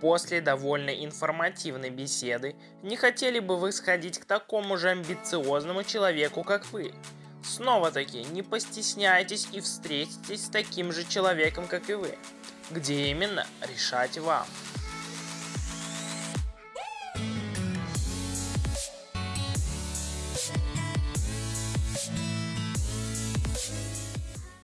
После довольно информативной беседы, не хотели бы вы сходить к такому же амбициозному человеку, как вы? Снова-таки, не постесняйтесь и встретитесь с таким же человеком, как и вы. Где именно, решать вам.